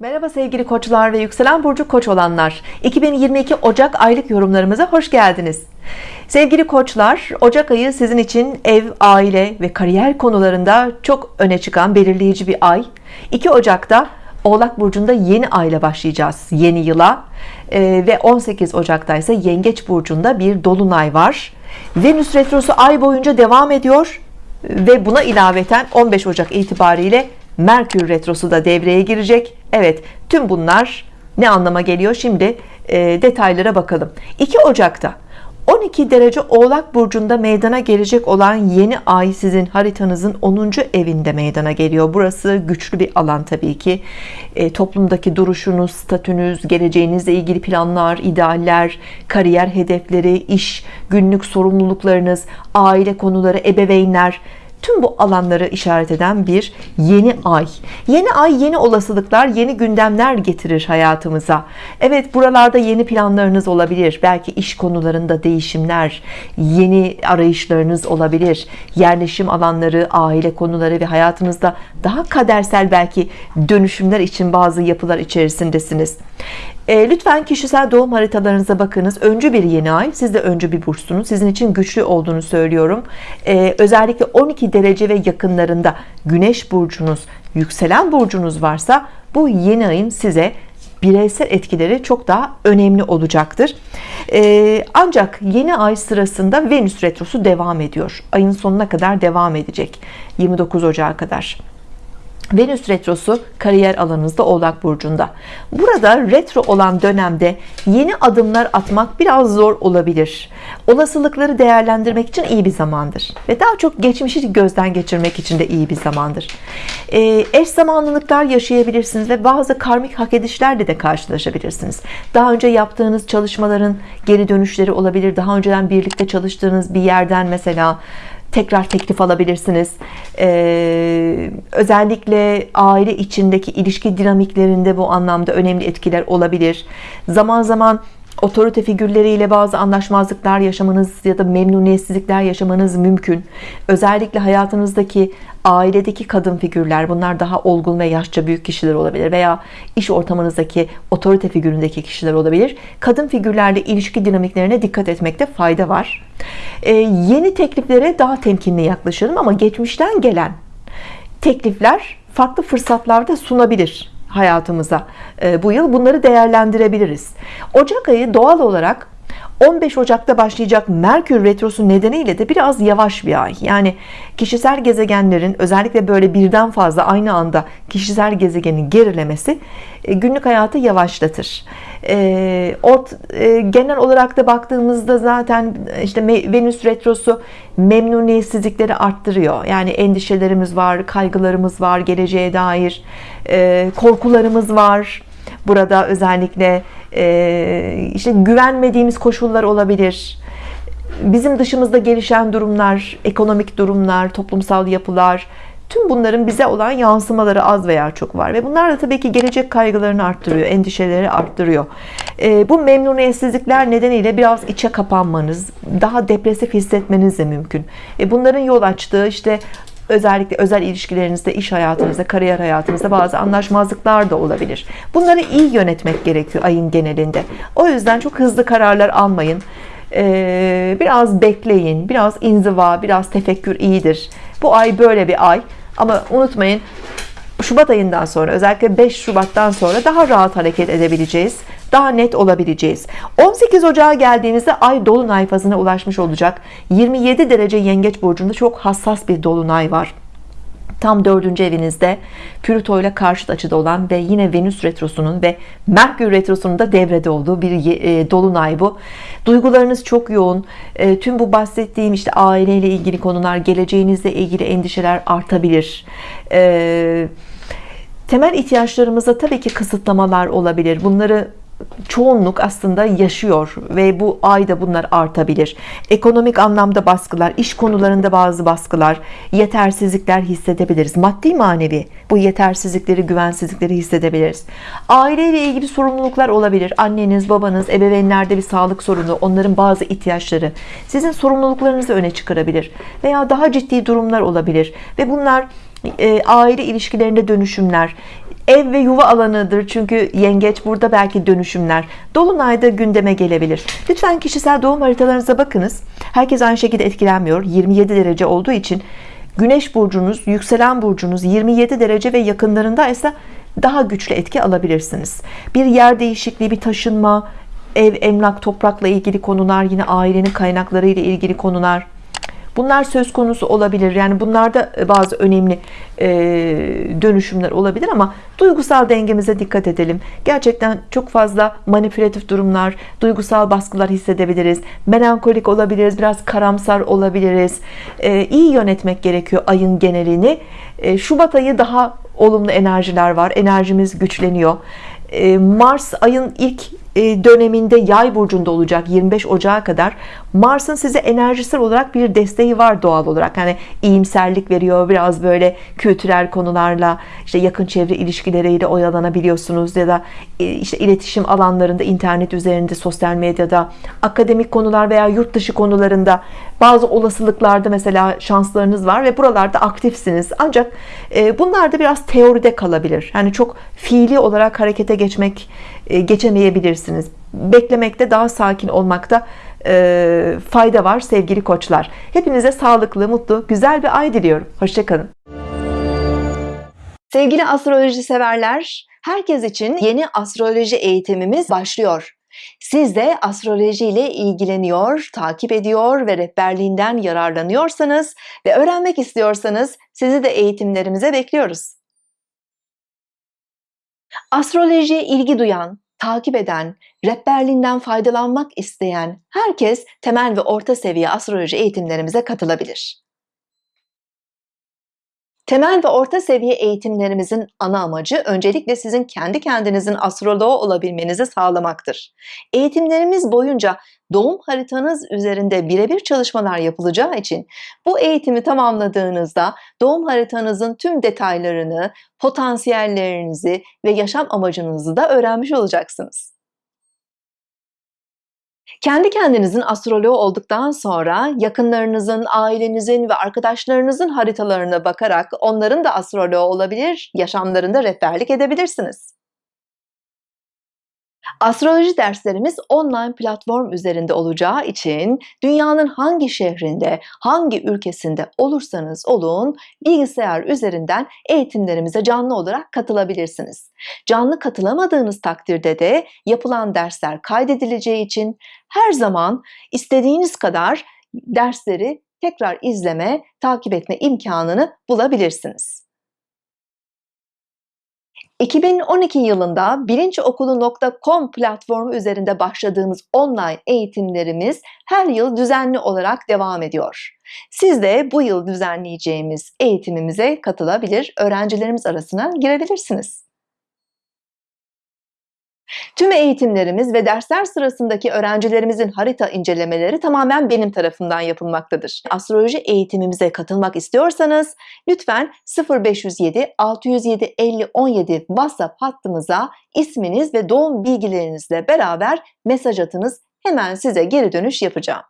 Merhaba sevgili koçlar ve yükselen burcu koç olanlar. 2022 Ocak aylık yorumlarımıza hoş geldiniz. Sevgili koçlar Ocak ayı sizin için ev aile ve kariyer konularında çok öne çıkan belirleyici bir ay. 2 Ocak'ta Oğlak Burcu'nda yeni ayla başlayacağız yeni yıla. Ee, ve 18 Ocak'ta ise Yengeç Burcu'nda bir Dolunay var. Venüs Retrosu ay boyunca devam ediyor ve buna ilaveten 15 Ocak itibariyle Merkür Retrosu da devreye girecek Evet tüm bunlar ne anlama geliyor şimdi e, detaylara bakalım 2 Ocak'ta 12 derece Oğlak Burcu'nda meydana gelecek olan yeni ay sizin haritanızın 10. evinde meydana geliyor. Burası güçlü bir alan tabii ki. E, toplumdaki duruşunuz, statünüz, geleceğinizle ilgili planlar, idealler, kariyer hedefleri, iş, günlük sorumluluklarınız, aile konuları, ebeveynler, tüm bu alanları işaret eden bir yeni ay. Yeni ay yeni olasılıklar yeni gündemler getirir hayatımıza. Evet buralarda yeni planlarınız olabilir. Belki iş konularında değişimler yeni arayışlarınız olabilir. Yerleşim alanları aile konuları ve hayatınızda daha kadersel belki dönüşümler için bazı yapılar içerisindesiniz e, lütfen kişisel doğum haritalarınıza bakınız. Öncü bir yeni ay. Siz de öncü bir burçsunuz sizin için güçlü olduğunu söylüyorum. E, özellikle 12 derece ve yakınlarında güneş burcunuz yükselen burcunuz varsa bu yeni ayın size bireysel etkileri çok daha önemli olacaktır. Ee, ancak yeni ay sırasında Venüs retrosu devam ediyor. Ayın sonuna kadar devam edecek. 29 Ocağı kadar Venüs retrosu kariyer alanınızda Oğlak Burcu'nda. Burada retro olan dönemde yeni adımlar atmak biraz zor olabilir. Olasılıkları değerlendirmek için iyi bir zamandır. Ve daha çok geçmişi gözden geçirmek için de iyi bir zamandır. E, eş zamanlılıklar yaşayabilirsiniz ve bazı karmik hak edişlerle de karşılaşabilirsiniz. Daha önce yaptığınız çalışmaların geri dönüşleri olabilir. Daha önceden birlikte çalıştığınız bir yerden mesela tekrar teklif alabilirsiniz ee, özellikle aile içindeki ilişki dinamiklerinde bu anlamda önemli etkiler olabilir. Zaman zaman otorite figürleriyle bazı anlaşmazlıklar yaşamanız ya da memnuniyetsizlikler yaşamanız mümkün. Özellikle hayatınızdaki ailedeki kadın figürler bunlar daha olgun ve yaşça büyük kişiler olabilir veya iş ortamınızdaki otorite figüründeki kişiler olabilir. Kadın figürlerle ilişki dinamiklerine dikkat etmekte fayda var. Ee, yeni tekliflere daha temkinli yaklaşalım ama geçmişten gelen teklifler farklı fırsatlarda sunabilir hayatımıza. Ee, bu yıl bunları değerlendirebiliriz. Ocak ayı doğal olarak 15 Ocak'ta başlayacak Merkür Retrosu nedeniyle de biraz yavaş bir ay. Yani kişisel gezegenlerin özellikle böyle birden fazla aynı anda kişisel gezegenin gerilemesi e, günlük hayatı yavaşlatır. E, ort, e, genel olarak da baktığımızda zaten işte Venüs Retrosu memnuniyetsizlikleri arttırıyor. Yani endişelerimiz var kaygılarımız var geleceğe dair korkularımız var. Burada özellikle e, işte güvenmediğimiz koşullar olabilir. Bizim dışımızda gelişen durumlar ekonomik durumlar toplumsal yapılar tüm bunların bize olan yansımaları az veya çok var. Ve bunlar da tabii ki gelecek kaygılarını arttırıyor endişeleri arttırıyor. E, bu memnuniyetsizlikler nedeniyle biraz içe kapanmanız daha depresif hissetmeniz de mümkün. E, bunların yol açtığı işte özellikle özel ilişkilerinizde iş hayatınızda kariyer hayatınızda bazı anlaşmazlıklar da olabilir. Bunları iyi yönetmek gerekiyor ayın genelinde. O yüzden çok hızlı kararlar almayın. Ee, biraz bekleyin biraz inziva biraz tefekkür iyidir. Bu ay böyle bir ay. Ama unutmayın Şubat ayından sonra özellikle 5 Şubat'tan sonra daha rahat hareket edebileceğiz daha net olabileceğiz. 18 Ocağı geldiğinizde ay dolunay fazına ulaşmış olacak. 27 derece yengeç burcunda çok hassas bir dolunay var. Tam dördüncü evinizde Plüto ile karşıt açıda olan ve yine Venüs retrosunun ve Merkür retrosunun da devrede olduğu bir e, dolunay bu. Duygularınız çok yoğun. E, tüm bu bahsettiğim işte aileyle ilgili konular geleceğinizle ilgili endişeler artabilir. E, temel ihtiyaçlarımızda tabii ki kısıtlamalar olabilir. Bunları çoğunluk aslında yaşıyor ve bu ayda bunlar artabilir. Ekonomik anlamda baskılar iş konularında bazı baskılar yetersizlikler hissedebiliriz. Maddi manevi bu yetersizlikleri güvensizlikleri hissedebiliriz. Aileyle ilgili sorumluluklar olabilir. Anneniz babanız ebeveynlerde bir sağlık sorunu onların bazı ihtiyaçları sizin sorumluluklarınızı öne çıkarabilir veya daha ciddi durumlar olabilir ve bunlar e, aile ilişkilerinde dönüşümler. Ev ve yuva alanıdır çünkü yengeç burada belki dönüşümler. Dolunayda gündeme gelebilir. Lütfen kişisel doğum haritalarınıza bakınız. Herkes aynı şekilde etkilenmiyor. 27 derece olduğu için Güneş burcunuz yükselen burcunuz 27 derece ve yakınlarında ise daha güçlü etki alabilirsiniz. Bir yer değişikliği bir taşınma ev emlak toprakla ilgili konular yine ailenin kaynakları ile ilgili konular Bunlar söz konusu olabilir. Yani bunlarda bazı önemli e, dönüşümler olabilir ama duygusal dengemize dikkat edelim. Gerçekten çok fazla manipülatif durumlar, duygusal baskılar hissedebiliriz. Melankolik olabiliriz, biraz karamsar olabiliriz. E, iyi yönetmek gerekiyor ayın genelini. E, Şubat ayı daha olumlu enerjiler var. Enerjimiz güçleniyor. E, Mars ayın ilk e, döneminde yay burcunda olacak 25 Ocağı kadar. Mars'ın size enerjisel olarak bir desteği var doğal olarak. Hani iyimserlik veriyor biraz böyle kültürel konularla işte yakın çevre ilişkileriyle oyalanabiliyorsunuz ya da e, işte iletişim alanlarında internet üzerinde sosyal medyada akademik konular veya yurt dışı konularında bazı olasılıklarda mesela şanslarınız var ve buralarda aktifsiniz. Ancak bunlar da biraz teoride kalabilir. Yani çok fiili olarak harekete geçmek geçemeyebilirsiniz beklemekte daha sakin olmakta e, fayda var sevgili koçlar. Hepinize sağlıklı mutlu güzel bir ay diliyorum. Hoşçakalın. Sevgili astroloji severler herkes için yeni astroloji eğitimimiz başlıyor. Siz de astroloji ile ilgileniyor, takip ediyor ve rehberliğinden yararlanıyorsanız ve öğrenmek istiyorsanız sizi de eğitimlerimize bekliyoruz. Astrolojiye ilgi duyan, takip eden, rehberliğinden faydalanmak isteyen herkes temel ve orta seviye astroloji eğitimlerimize katılabilir. Temel ve orta seviye eğitimlerimizin ana amacı öncelikle sizin kendi kendinizin astroloğu olabilmenizi sağlamaktır. Eğitimlerimiz boyunca doğum haritanız üzerinde birebir çalışmalar yapılacağı için bu eğitimi tamamladığınızda doğum haritanızın tüm detaylarını, potansiyellerinizi ve yaşam amacınızı da öğrenmiş olacaksınız. Kendi kendinizin astroloğu olduktan sonra yakınlarınızın, ailenizin ve arkadaşlarınızın haritalarına bakarak onların da astroloğu olabilir, yaşamlarında rehberlik edebilirsiniz. Astroloji derslerimiz online platform üzerinde olacağı için dünyanın hangi şehrinde, hangi ülkesinde olursanız olun bilgisayar üzerinden eğitimlerimize canlı olarak katılabilirsiniz. Canlı katılamadığınız takdirde de yapılan dersler kaydedileceği için her zaman istediğiniz kadar dersleri tekrar izleme, takip etme imkanını bulabilirsiniz. 2012 yılında bilinçokulu.com platformu üzerinde başladığımız online eğitimlerimiz her yıl düzenli olarak devam ediyor. Siz de bu yıl düzenleyeceğimiz eğitimimize katılabilir, öğrencilerimiz arasına girebilirsiniz. Tüm eğitimlerimiz ve dersler sırasındaki öğrencilerimizin harita incelemeleri tamamen benim tarafından yapılmaktadır. Astroloji eğitimimize katılmak istiyorsanız lütfen 0507 607 50 17 WhatsApp hattımıza isminiz ve doğum bilgilerinizle beraber mesaj atınız. Hemen size geri dönüş yapacağım.